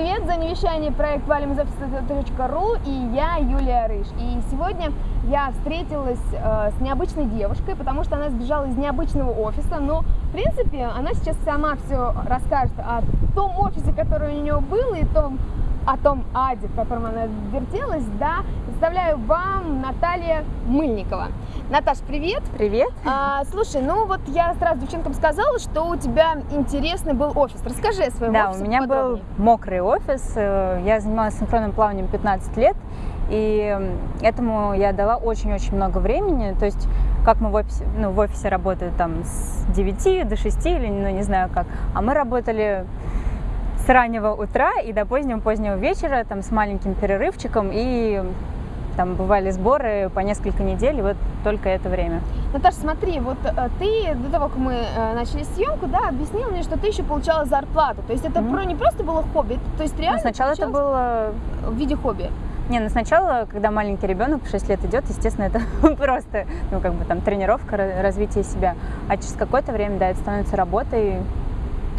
привет! За невещание проект офиса.ру и я, Юлия Рыж. И сегодня я встретилась э, с необычной девушкой, потому что она сбежала из необычного офиса, но, в принципе, она сейчас сама все расскажет о том офисе, который у нее был, и том, о том аде, в котором она вертелась, да, представляю вам Наталья Мыльникова. Наташ, привет! Привет! А, слушай, ну вот я сразу девчонкам сказала, что у тебя интересный был офис. Расскажи о своем да, офисе у меня был мокрый офис, э, я занималась синхронным плаванием 15 лет, и этому я дала очень-очень много времени, то есть как мы в офисе, ну, в офисе работают там с 9 до 6 или, ну, не знаю как, а мы работали раннего утра и до позднего-позднего вечера, там, с маленьким перерывчиком, и там бывали сборы по несколько недель, и вот только это время. Наташа, смотри, вот э, ты до того, как мы э, начали съемку, да, объяснила мне, что ты еще получала зарплату. То есть это mm-hmm. про, не просто было хобби, то есть реально. Но сначала это было в виде хобби. Не, ну сначала, когда маленький ребенок в 6 лет идет, естественно, это просто, ну, как бы там тренировка, развитие себя. А через какое-то время, да, это становится работой,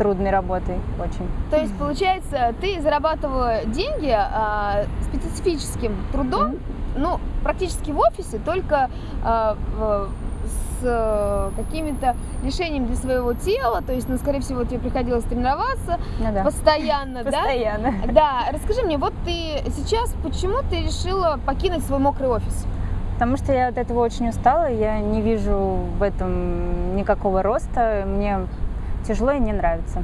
трудной работой очень. То есть, получается, ты зарабатывала деньги а, специфическим трудом, mm-hmm. ну, практически в офисе, только а, в, с а, какими-то лишениями для своего тела, то есть, ну, скорее всего, тебе приходилось тренироваться ну, да. постоянно, да? Постоянно. Да. Расскажи мне, вот ты сейчас, почему ты решила покинуть свой мокрый офис? Потому что я от этого очень устала, я не вижу в этом никакого роста, мне тяжело и не нравится.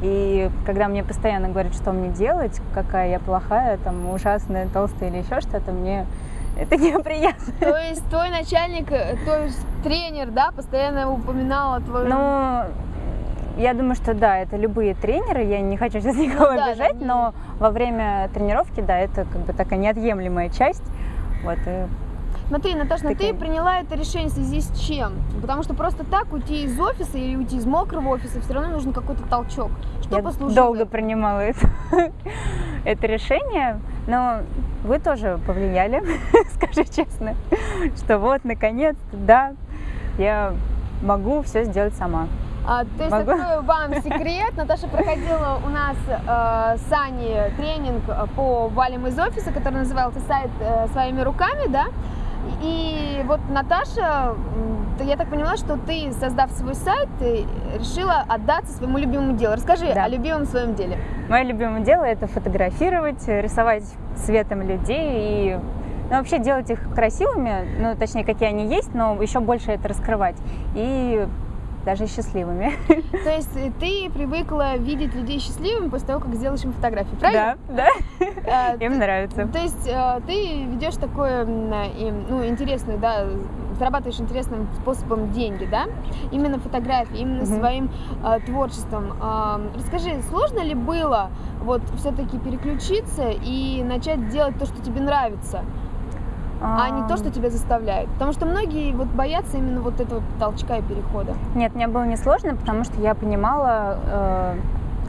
И когда мне постоянно говорят, что мне делать, какая я плохая, там, ужасная, толстая или еще что-то, мне это неприятно. То есть твой начальник, э, то есть тренер, да, постоянно упоминал твою... Ну, я думаю, что да, это любые тренеры, я не хочу сейчас никого ну, обижать, да, но во время тренировки, да, это как бы такая неотъемлемая часть. Вот, и Смотри, Наташа, ну ты приняла это решение в связи с чем? Потому что просто так уйти из офиса или уйти из мокрого офиса все равно нужен какой-то толчок. Что Я послужило? долго принимала это, это решение, но вы тоже повлияли, скажу честно, что вот, наконец да, я могу все сделать сама. А, то есть, Могу? открою вам секрет. Наташа проходила у нас э, с Аней тренинг по валим из офиса, который назывался «Сайт э, своими руками», да? И вот Наташа, я так поняла, что ты, создав свой сайт, решила отдаться своему любимому делу. Расскажи да. о любимом своем деле. Мое любимое дело – это фотографировать, рисовать цветом людей и ну, вообще делать их красивыми, ну, точнее, какие они есть, но еще больше это раскрывать. И даже счастливыми. То есть э, ты привыкла видеть людей счастливыми после того, как сделаешь им фотографии, правильно? Да, да. Э, им нравится. То есть э, ты ведешь такое, ну, интересное, да, зарабатываешь интересным способом деньги, да? Именно фотографии, именно угу. своим э, творчеством. Э, расскажи, сложно ли было вот все-таки переключиться и начать делать то, что тебе нравится? А, а не то, что тебя заставляют. Потому что многие вот боятся именно вот этого толчка и перехода. Нет, мне было несложно, потому что я понимала, э,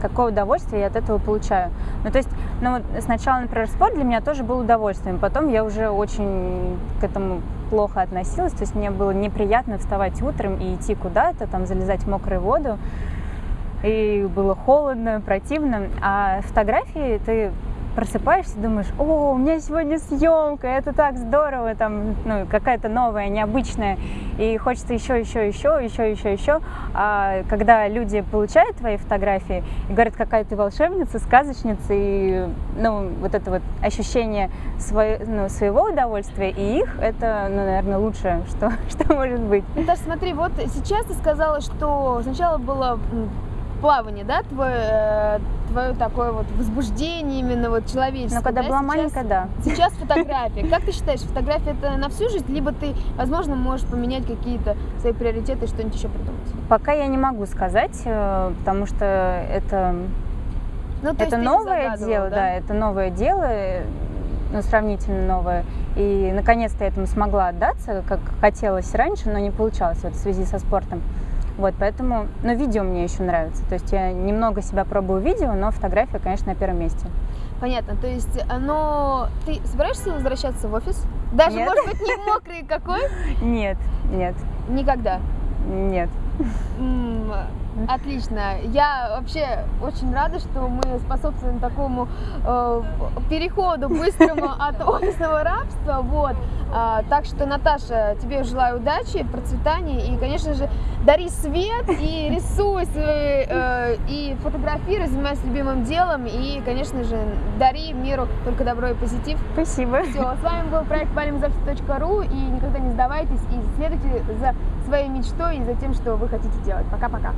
какое удовольствие я от этого получаю. Ну, то есть, ну, вот сначала, например, спорт для меня тоже был удовольствием, потом я уже очень к этому плохо относилась, то есть мне было неприятно вставать утром и идти куда-то, там, залезать в мокрую воду, и было холодно, противно, а фотографии ты просыпаешься, думаешь, о, у меня сегодня съемка, это так здорово, там, ну, какая-то новая, необычная, и хочется еще, еще, еще, еще, еще, еще. А когда люди получают твои фотографии и говорят, какая ты волшебница, сказочница, и, ну, вот это вот ощущение свое, ну, своего удовольствия и их, это, ну, наверное, лучшее, что, что может быть. Наташа, смотри, вот сейчас ты сказала, что сначала было плавание, да, твое, э, твое такое вот возбуждение именно вот человеческое. Но когда да? была сейчас, маленькая, да. Сейчас фотография. Как ты считаешь, фотография это на всю жизнь, либо ты, возможно, можешь поменять какие-то свои приоритеты что-нибудь еще придумать? Пока я не могу сказать, э, потому что это, ну, это новое дело, да? да, это новое дело, ну, сравнительно новое. И наконец-то я этому смогла отдаться, как хотелось раньше, но не получалось вот, в связи со спортом. Вот, поэтому, но видео мне еще нравится. То есть я немного себя пробую видео, но фотография, конечно, на первом месте. Понятно. То есть, но ты собираешься возвращаться в офис? Даже, нет. может быть, не мокрый какой? Нет, нет. Никогда? Нет. Отлично. Я вообще очень рада, что мы способствуем такому э, переходу быстрому от офисного рабства. Вот. А, так что, Наташа, тебе желаю удачи, процветания и, конечно же, дари свет и рисуй свои, э, и фотографируй, занимайся любимым делом и, конечно же, дари миру только добро и позитив. Спасибо. Все, с вами был проект валимзавтра.ру и никогда не сдавайтесь и следуйте за своей мечтой и за тем, что вы хотите делать. Пока-пока.